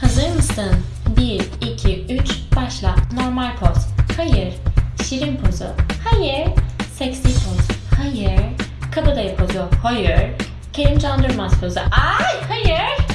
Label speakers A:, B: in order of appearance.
A: Hazır mısın? 1, 2, 3, başla. Normal poz. Hayır. Şirin pozu. Hayır. Seksi poz. Hayır. Kabadayı pozu. Hayır. Kerim Candırmaz pozu. Ay hayır.